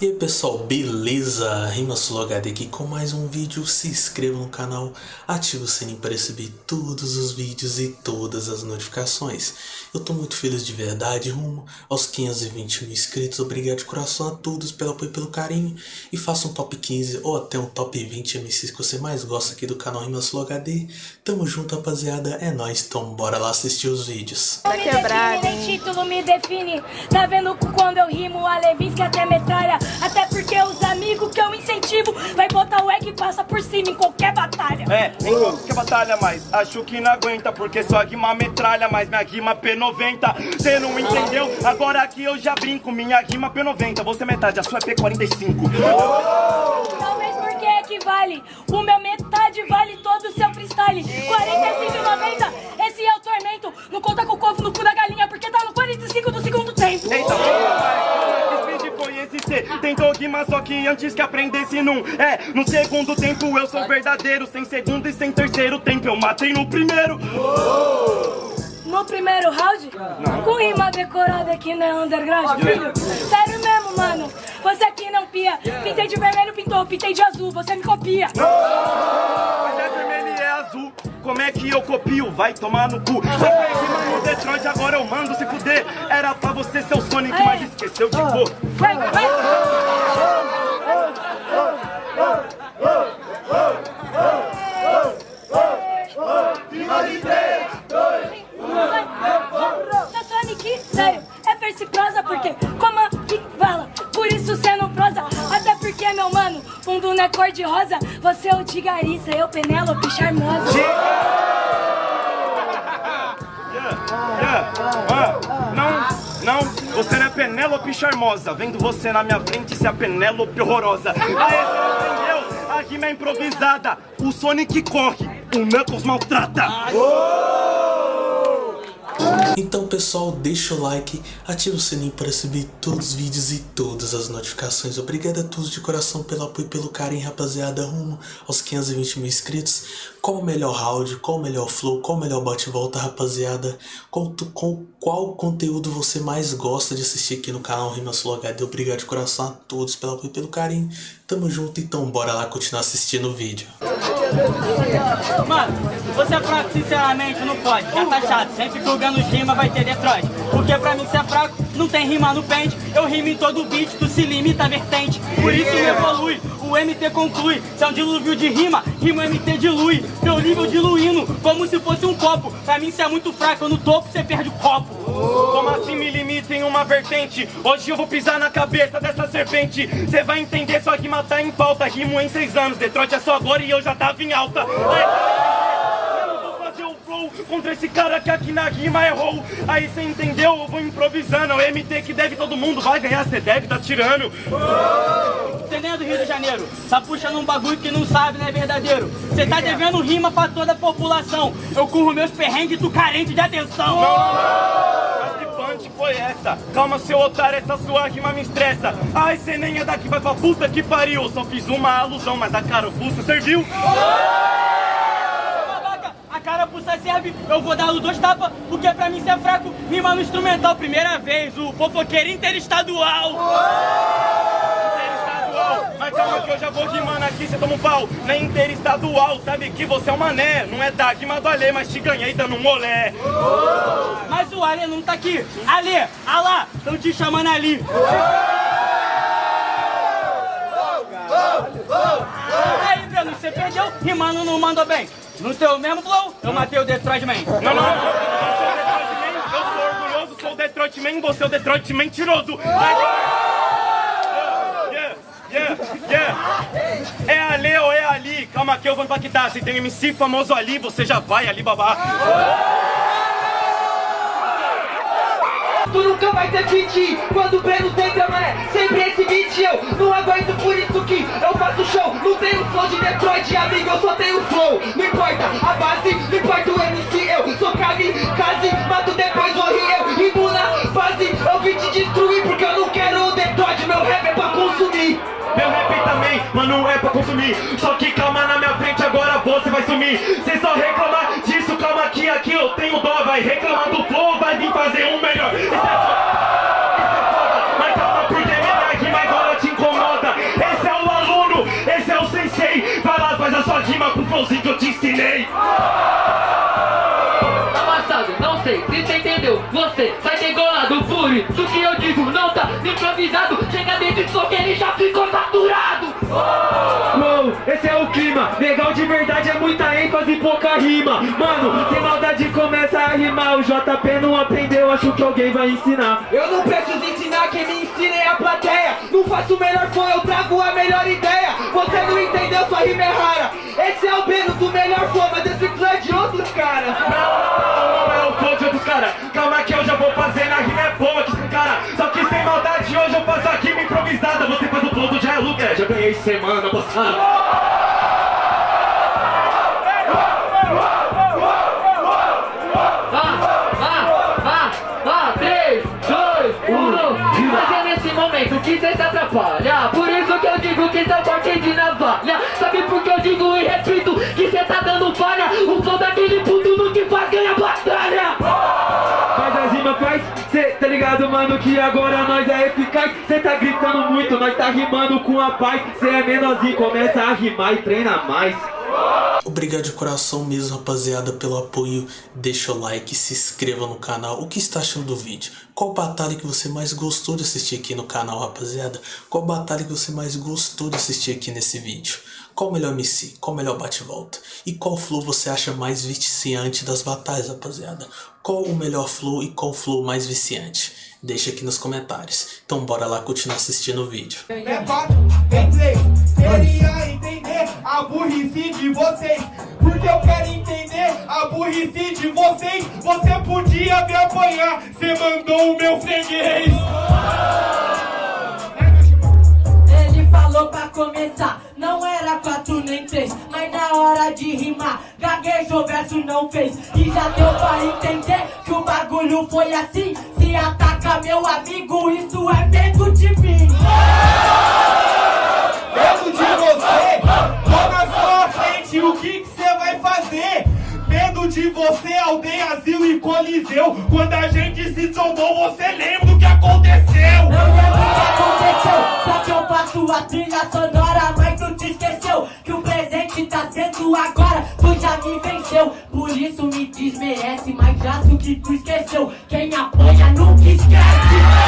E aí pessoal, beleza? RimaSuloHD aqui com mais um vídeo, se inscreva no canal, ative o sininho para receber todos os vídeos e todas as notificações. Eu tô muito feliz de verdade, rumo aos 520 mil inscritos, obrigado de coração a todos pelo apoio e pelo carinho. E faça um top 15 ou até um top 20 MCs que você mais gosta aqui do canal RimaSuloHD. Tamo junto rapaziada, é nóis, então bora lá assistir os vídeos. Tá quebrado, Nem título me define. Tá vendo quando eu rimo a Levinsky até metralha? Até porque os amigos que eu incentivo vai botar o egg e passa por cima em qualquer batalha. É, em qualquer batalha, mas acho que não aguenta Porque sua rima metralha, mas minha rima P90 Cê não entendeu? Agora aqui eu já brinco Minha rima P90, você é metade, a sua é P45 Talvez porque equivale. O meu metade vale todo o seu freestyle. 45,90. Esse é o tormento. Não conta com o corpo no cu da galinha, porque tá no 45 do segundo tempo. Eita, que speed C? Tentou rimar só que antes que aprendesse num É, no segundo tempo eu sou verdadeiro Sem segundo e sem terceiro tempo eu matei no primeiro No primeiro round, com rima decorada aqui na underground, filho. Sério mesmo, mano. Você aqui não pia. Pintei de vermelho, pintou. Pintei de azul, você me copia. Como é que eu copio? Vai tomar no cu Só que rima no Detroit, agora eu mando se fuder Era pra você ser o Sonic, mas esqueceu de cor Vai, vai. Tigariça, eu Penélope charmosa. Yeah, não, não, você não é Penélope charmosa. Vendo você na minha frente, se é a Penélope horrorosa. Aê, você não entendeu? A rima é improvisada. O Sonic corre, o Knuckles maltrata Então pessoal, deixa o like, ativa o sininho para receber todos os vídeos e todas as notificações. Obrigado a todos de coração pelo apoio e pelo carinho, rapaziada, rumo aos 520 mil inscritos. Qual o melhor round, qual o melhor flow, qual o melhor bate-volta, rapaziada? Qual, tu- qual, conteúdo você mais gosta de assistir aqui no canal RimaSuloHD? Obrigado de coração a todos pelo apoio e pelo carinho. Tamo junto, então bora lá continuar assistindo o vídeo. Mano, você é fraco, sinceramente, não pode. Já tá chato, sempre que o Ganos rima vai ter Detroit. Porque pra mim, você é fraco, não tem rima no pente. Eu rimo em todo beat, tu se limita a vertente. Por isso não evolui, o MT conclui. Se é um dilúvio de rima, rima MT dilui. Teu nível diluindo, como se fosse um copo. Pra mim, você é muito fraco, no topo você perde o copo. Como assim me limita em uma vertente? Hoje eu vou pisar na cabeça dessa serpente Cê vai entender, sua rima tá em falta Rimo em seis anos, Detroit é só agora e eu já tava em alta Ai, Eu não vou fazer o flow contra esse cara que aqui na rima errou Aí cê entendeu? Eu vou improvisando É o MT que deve todo mundo, vai ganhar, cê deve, tá tirando Você nem é do Rio de Janeiro, tá puxando um bagulho que não sabe, não é verdadeiro. Você tá devendo rima pra toda a população. Eu curro meus perrengues, tu carente de atenção. Mas que punch foi essa? Calma, seu otário, essa sua rima me estressa. Ai, cê nem é daqui, vai pra puta que pariu. Só fiz uma alusão, mas a carapuça serviu. Babaca, a cara puxa serve, eu vou dar dois tapas, porque pra mim cê é fraco. Rima no instrumental, primeira vez, o fofoqueiro interestadual. Interestadual. Mas calma que eu já vou rimando aqui, cê toma um pau. Na interestadual, sabe que você é um mané. Não é da rima do Alê, mas te ganhei dando um molé. Mas o Ale não tá aqui. Ale, ah lá, tão te chamando ali. Aí, Breno, você perdeu, rimando não mandou bem. No teu mesmo flow, eu matei o Detroit Man. Não, não, não. Eu sou o Detroit Man, eu sou orgulhoso, sou o Detroit Man, você é o Detroit mentiroso. Yeah, yeah, yeah. É ali ou é ali? Calma que eu vou impactar. Se tem MC famoso ali, você já vai ali babar. Tu nunca vai ter fit Quando Breno tenta, mané Sempre esse beat Eu não aguento por isso que eu faço show Não tenho flow de Detroit, amigo Eu só tenho flow Não importa a base Não importa o MC Eu sou kamikaze Mato depois morri eu Rimo na base Eu vim te destruir Porque eu não quero o Detroit Meu rap é pra consumir. Só que calma na minha frente, agora você vai sumir. Cê só reclamar disso, calma aqui aqui eu tenho dó. Vai reclamar do flow, vai vir fazer um melhor. Isso é foda, isso é foda. Mas calma porque é verdade, mas agora te incomoda. Esse é o aluno, esse é o sensei. Vai lá, faz a sua rima com o que eu te ensinei. Tá não sei se você entendeu, você sai degolado, fúrio do que eu digo não tá improvisado. Chega dentro, só que ele já ficou saturado. Muita ênfase e pouca rima. Mano, sem maldade começa a rimar. O JP não aprendeu, acho que alguém vai ensinar. Eu não preciso ensinar, quem me ensina é a plateia. Não faço o melhor flow, eu trago a melhor ideia. Você não entendeu, sua rima é rara. Esse é o Beno do melhor flow, mas esse flow é de outros caras. Não, não é o flow de outros cara. Calma que eu já vou fazer na rima é boa que cara. Só que sem maldade hoje eu faço a rima improvisada. Você faz o flow do Jair é, já ganhei semana passada. Que eu digo que cê forte de navalha. Sabe por que eu digo e repito? Que cê tá dando falha. O flow daquele puto no que faz ganha batalha. Faz as rimas, faz, cê tá ligado, mano, que agora nós é eficaz. Cê tá gritando muito, nós tá rimando com a paz. Cê é menorzinho, começa a rimar e treina mais Obrigado de coração mesmo, rapaziada, pelo apoio. Deixa o like, se inscreva no canal. O que está achando do vídeo? Qual batalha que você mais gostou de assistir aqui no canal, rapaziada? Qual batalha que você mais gostou de assistir aqui nesse vídeo? Qual melhor MC? Qual melhor bate-volta? E qual flow você acha mais viciante das batalhas, rapaziada? Qual o melhor flow e qual flow mais viciante? Deixa aqui nos comentários. Então bora lá continuar assistindo o vídeo. É queria entender a burrice de vocês. Porque eu quero entender a burrice de vocês. Você podia me apanhar, você mandou o meu freguês. Ele falou pra começar, não era quatro nem três, mas na hora de rimar, gaguejou, verso não fez. E já deu pra entender que o bagulho foi assim. Se ataca meu amigo, isso é medo de mim. Medo de você, você, aldeia, asilo e coliseu. Quando a gente se trombou, você lembra do que aconteceu? Não lembro o que aconteceu, só que eu faço a trilha sonora, mas tu te esqueceu que o presente tá sendo agora, tu já me venceu. Por isso me desmerece, mas já que tu esqueceu. Quem apoia nunca esquece.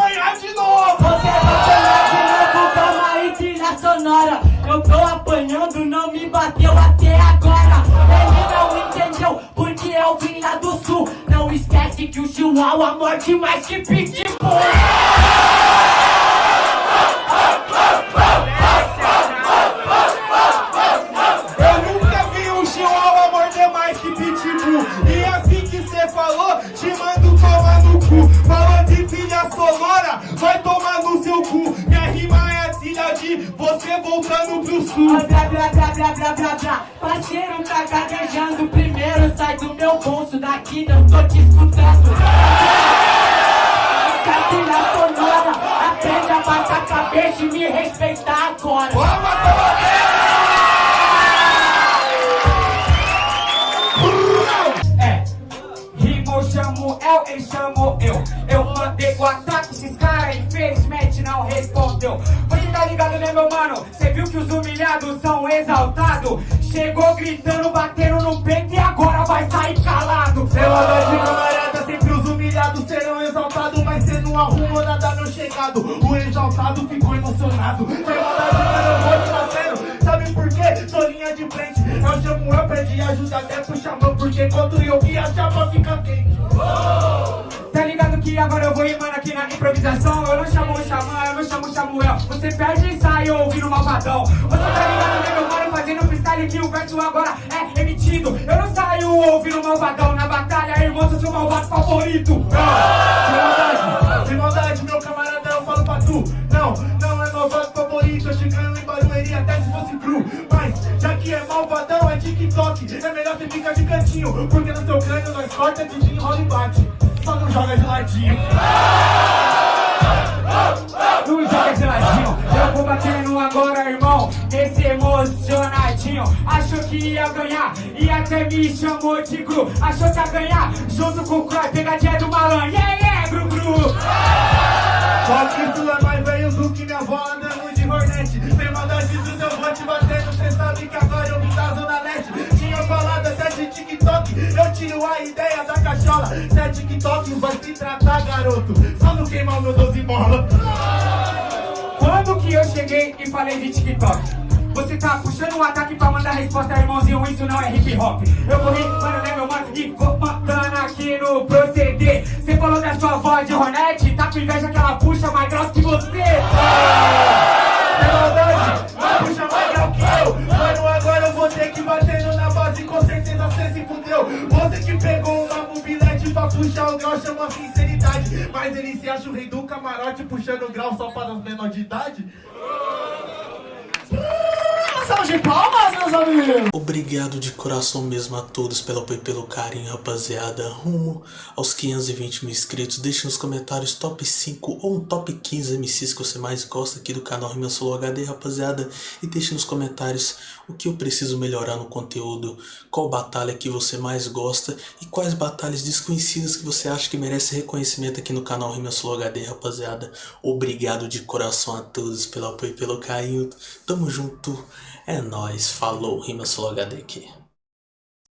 Apanhar de novo. Você vai sonhar de novo, calma aí, trilha sonora. Eu tô apanhando, não me bateu até agora. Ele não entendeu, porque eu vim lá do sul. Não esquece que o chihuahua morde mais que pitbull. Voltando pro sul. Ah, Blá, blá, blá, blá, blá. Parceiro tá gaguejando primeiro, sai do meu bolso, daqui não tô te escutando. Essa trilha sonora, aprende a baixar a cabeça e me respeitar são exaltados? Chegou gritando, batendo no peito e agora vai sair calado. Seu de camarada, sempre os humilhados serão exaltados, mas cê não arrumou nada no chegado. O exaltado ficou emocionado. Sem maldade, mano, eu vou te fazendo. Sabe por quê? Sou linha de frente. Eu chamo eu pedi ajuda até pro xamã, porque quando eu vi a chapa fica quente. Que agora eu vou rimando aqui na improvisação? Eu não chamo o xamã, eu não chamo o Samuel. Você perde e sai ouvindo o malvadão. Você tá ligado, né, meu mano? Fazendo freestyle que o verso agora é emitido. Eu não saio ouvindo o malvadão na batalha, irmão, sou seu malvado favorito. Não, sem maldade, sem maldade, meu camarada, eu falo pra tu. Não, não é malvado favorito, chegando em Barueri até se fosse cru. Mas, já que é malvadão, é TikTok. É melhor você ficar de cantinho, porque no seu crânio nós corta, desenrola e bate. Só não joga geladinho. Não joga geladinho. Eu vou batendo agora, irmão, nesse emocionadinho. Achou que ia ganhar e até me chamou de Gru. Achou que ia ganhar junto com o Croy, pegadinha do malandro. Yeah, yeah, Gru, Gru. Só que isso é mais velho do que minha avó andando a ideia da cachola. Se é TikTok vai se tratar garoto, só não queimar o meu 12 mola Quando que eu cheguei e falei de TikTok? Você tá puxando um ataque pra mandar resposta, irmãozinho, isso não é hip hop. Eu vou rimando, né meu mano, e vou mandando aqui no proceder. Você falou da sua voz de Hornet, tá com inveja que ela puxa mais grosso que você. Maldade, Você que pegou uma mobilete pra puxar o grau, chama sinceridade. Mas ele se acha o rei do camarote, puxando o grau só para os menores de idade salve de palmas, meus amigos! Obrigado de coração mesmo a todos pelo apoio pelo carinho, rapaziada. Rumo aos 520 mil inscritos. Deixe nos comentários top 5 ou um top 15 MCs que você mais gosta aqui do canal Rima Solo HD, rapaziada. E deixe nos comentários o que eu preciso melhorar no conteúdo, qual batalha que você mais gosta e quais batalhas desconhecidas que você acha que merece reconhecimento aqui no canal Rima Solo HD, rapaziada. Obrigado de coração a todos pelo apoio e pelo carinho. Tamo junto. É nóis, falou, Rima Solo HD aqui.